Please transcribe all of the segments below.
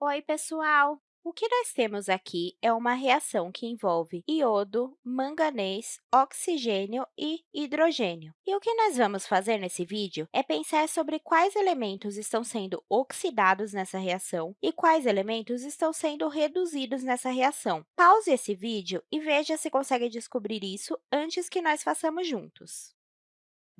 Oi, pessoal! O que nós temos aqui é uma reação que envolve iodo, manganês, oxigênio e hidrogênio. E o que nós vamos fazer nesse vídeo é pensar sobre quais elementos estão sendo oxidados nessa reação e quais elementos estão sendo reduzidos nessa reação. Pause esse vídeo e veja se consegue descobrir isso antes que nós façamos juntos.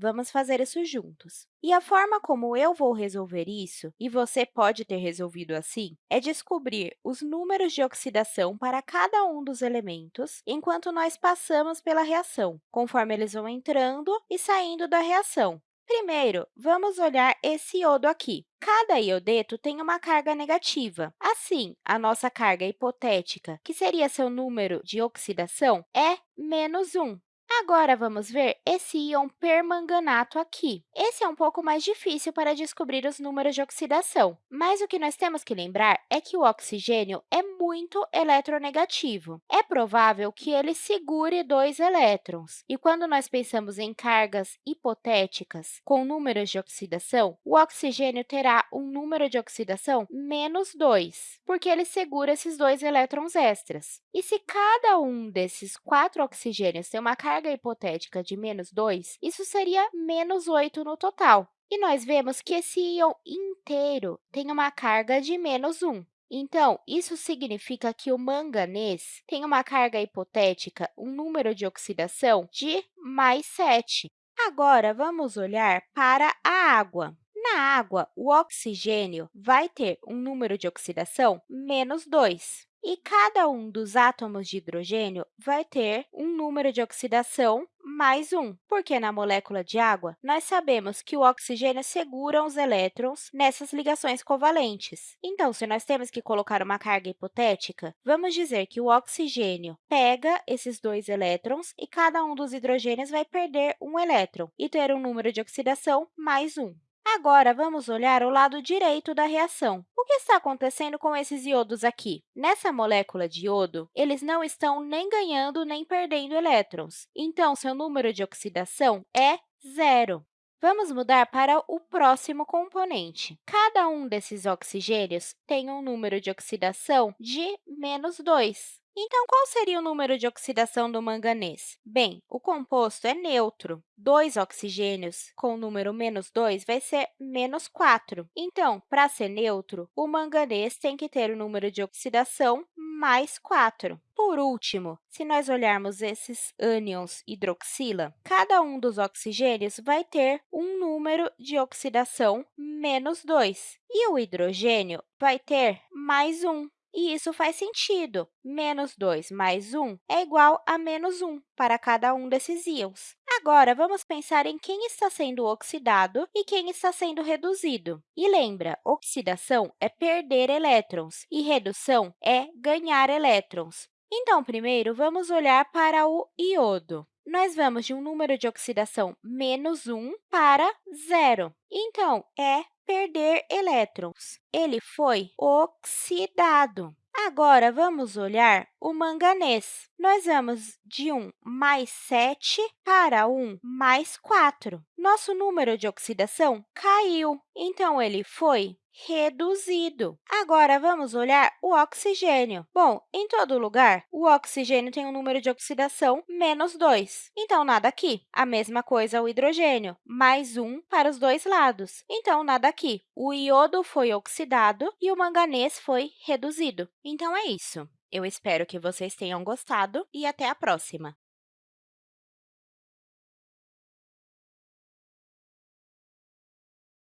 Vamos fazer isso juntos. E a forma como eu vou resolver isso, e você pode ter resolvido assim, é descobrir os números de oxidação para cada um dos elementos enquanto nós passamos pela reação, conforme eles vão entrando e saindo da reação. Primeiro, vamos olhar esse iodo aqui. Cada iodeto tem uma carga negativa. Assim, a nossa carga hipotética, que seria seu número de oxidação, é menos 1. Agora, vamos ver esse íon permanganato aqui. Esse é um pouco mais difícil para descobrir os números de oxidação, mas o que nós temos que lembrar é que o oxigênio é muito eletronegativo. É provável que ele segure dois elétrons, e quando nós pensamos em cargas hipotéticas com números de oxidação, o oxigênio terá um número de oxidação menos 2, porque ele segura esses dois elétrons extras. E se cada um desses quatro oxigênios tem uma carga carga hipotética de menos 2, isso seria menos 8 no total. E nós vemos que esse íon inteiro tem uma carga de menos 1. Então, isso significa que o manganês tem uma carga hipotética, um número de oxidação de mais 7. Agora, vamos olhar para a água. Na água, o oxigênio vai ter um número de oxidação menos 2. E cada um dos átomos de hidrogênio vai ter um número de oxidação mais 1, porque na molécula de água, nós sabemos que o oxigênio segura os elétrons nessas ligações covalentes. Então, se nós temos que colocar uma carga hipotética, vamos dizer que o oxigênio pega esses dois elétrons e cada um dos hidrogênios vai perder um elétron e ter um número de oxidação mais 1. Agora, vamos olhar o lado direito da reação. O que está acontecendo com esses iodos aqui? Nessa molécula de iodo, eles não estão nem ganhando nem perdendo elétrons. Então, seu número de oxidação é zero. Vamos mudar para o próximo componente. Cada um desses oxigênios tem um número de oxidação de menos 2. Então, qual seria o número de oxidação do manganês? Bem, o composto é neutro. Dois oxigênios com o número menos 2 vai ser menos 4. Então, para ser neutro, o manganês tem que ter o número de oxidação mais 4. Por último, se nós olharmos esses ânions hidroxila, cada um dos oxigênios vai ter um número de oxidação menos 2, e o hidrogênio vai ter mais 1. E isso faz sentido. Menos 2 mais 1 é igual a menos 1 para cada um desses íons. Agora, vamos pensar em quem está sendo oxidado e quem está sendo reduzido. E lembra, oxidação é perder elétrons e redução é ganhar elétrons. Então, primeiro, vamos olhar para o iodo. Nós vamos de um número de oxidação menos 1 para zero. Então, é perder elétrons. Ele foi oxidado. Agora, vamos olhar o manganês. Nós vamos de 1 mais 7 para 1 mais 4. Nosso número de oxidação caiu, então ele foi reduzido. Agora, vamos olhar o oxigênio. Bom, em todo lugar, o oxigênio tem um número de oxidação menos 2, então nada aqui. A mesma coisa o hidrogênio, mais 1 para os dois lados, então nada aqui. O iodo foi oxidado e o manganês foi reduzido. Então, é isso. Eu espero que vocês tenham gostado e até a próxima!